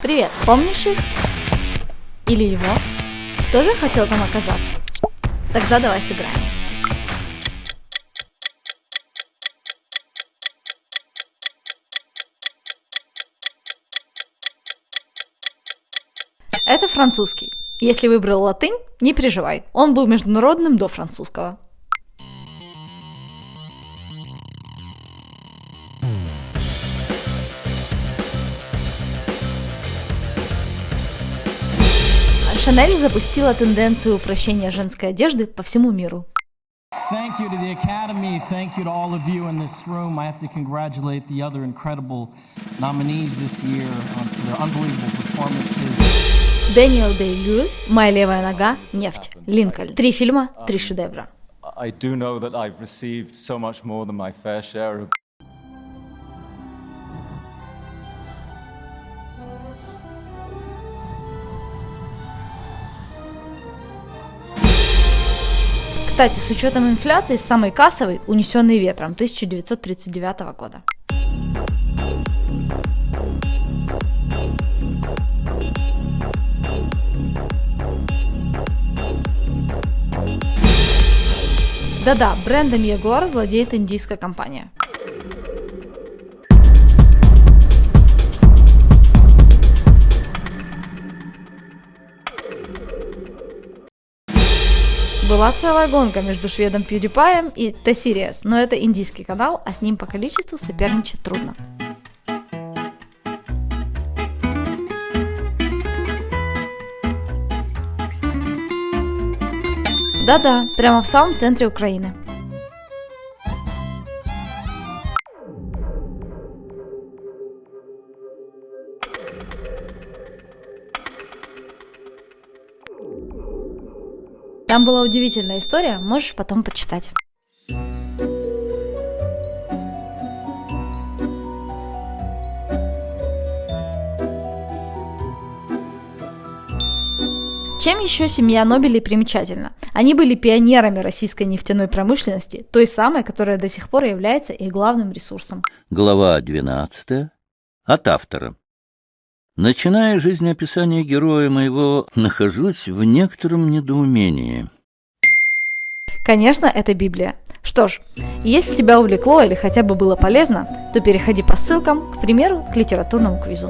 Привет, помнишь их? Или его? Тоже хотел там оказаться? Тогда давай сыграем. Это французский. Если выбрал латынь, не переживай, он был международным до французского. Шанель запустила тенденцию упрощения женской одежды по всему миру. Thank you to the Academy. Thank you to all of you in this room. I have to congratulate the other incredible nominees this year um, for their unbelievable performances. Дэниел Дэй-Льюис, «Моя левая нога», «Нефть», «Линкольн». Три фильма, три шедевра. I do know that I've received so much more than my fair share of Кстати, с учетом инфляции, самый кассовый «Унесенный ветром» 1939 года. Да-да, брендом Jaguar владеет индийская компания. Была целая гонка между шведом PewDiePie и T-Series, но это индийский канал, а с ним по количеству соперничать трудно. Да-да, прямо в самом центре Украины. Там была удивительная история, можешь потом почитать. Чем еще семья Нобелей примечательна? Они были пионерами российской нефтяной промышленности, той самой, которая до сих пор является их главным ресурсом. Глава 12. От автора. Начиная жизнеописание героя моего, нахожусь в некотором недоумении. Конечно, это Библия. Что ж, если тебя увлекло или хотя бы было полезно, то переходи по ссылкам, к примеру, к литературному квизу.